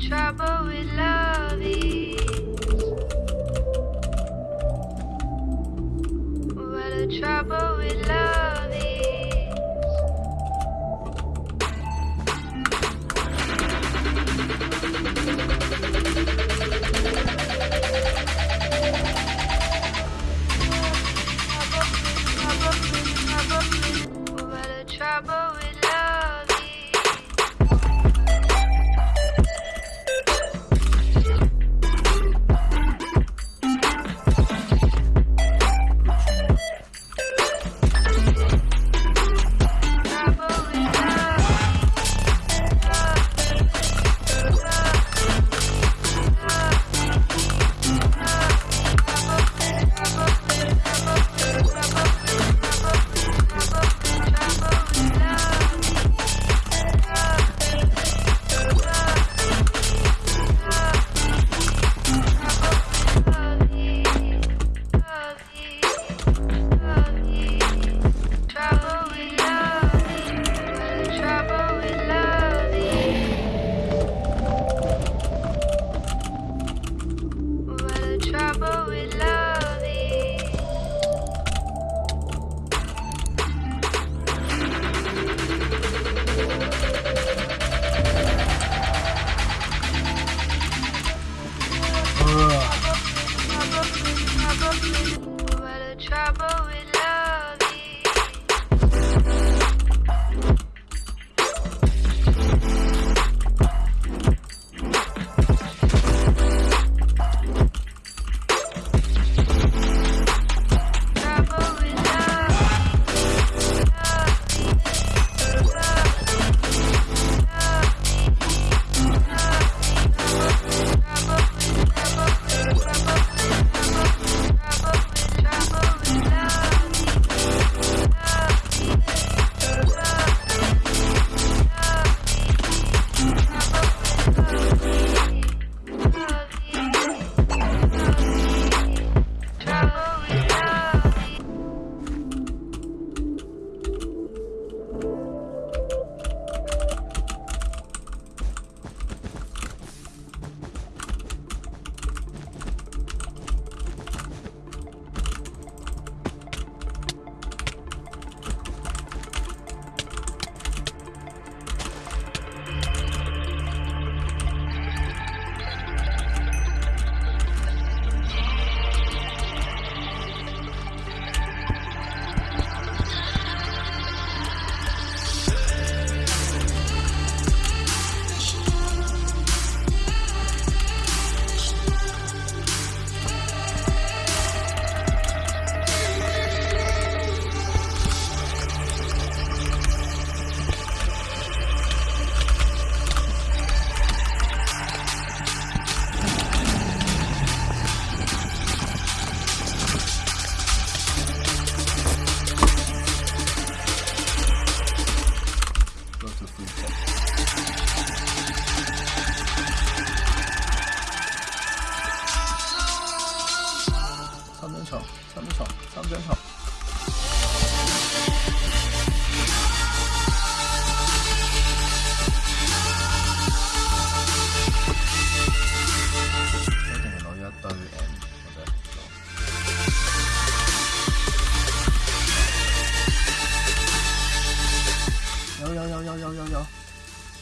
trouble trouble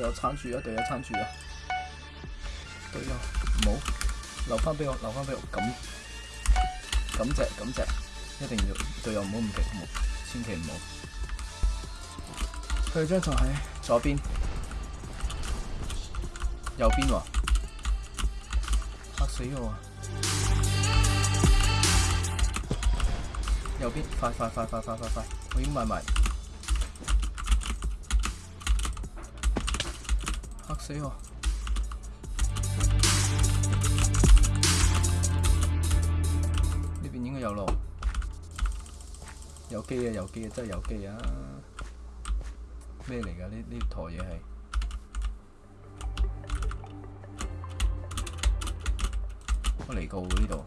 有餐住啊，对有餐住啊，对有，唔好留翻俾我，留翻俾我，感咁只咁只，一定要队友唔好唔敌我，千祈唔好。佢张床喺左边，右边喎，吓死我啊！右边快快快快快快快，我要买埋。死哦！呢邊應該有路，有機啊有機啊真係有機啊！咩嚟㗎呢呢台嘢係？我嚟過呢度。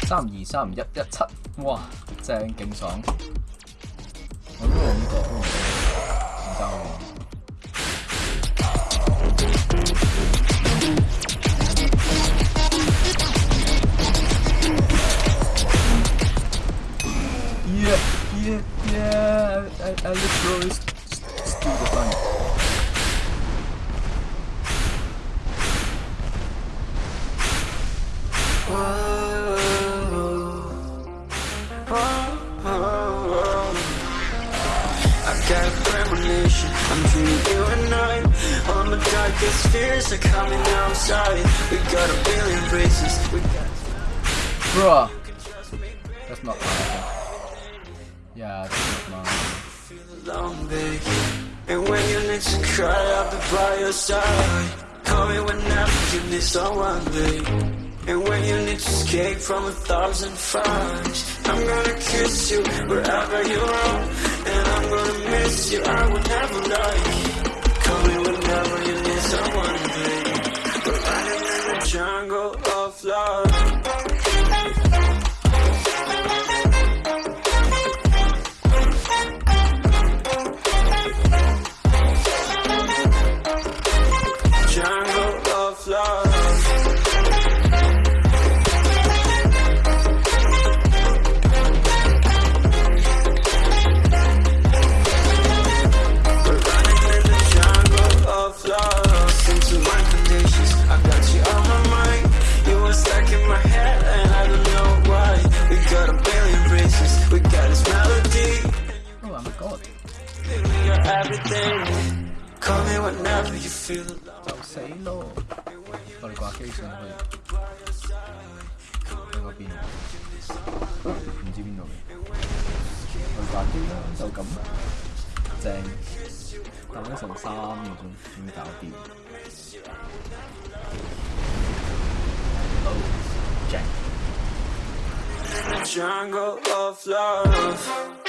三二三一一七，哇，正劲爽！我都諗 I got a premonition, I'm dreaming you and I All my darkest fears are coming outside We got a billion races, we got... Bruh. That's not mine. Yeah, that's not mine. And when you need to cry, I'll be by your side Call me whenever you need someone, babe and when you need to escape from a thousand fires I'm gonna kiss you wherever you are, And I'm gonna miss you, I will never lie Call me whenever you need someone to be We're running in the jungle of love Chậu sấy lô Olha aqui isso não foi Pegou pino Não diminuiu Olha aqui lá, 就咁正等咗成三個鐘先搞掂 Oh, Jack Jungle of love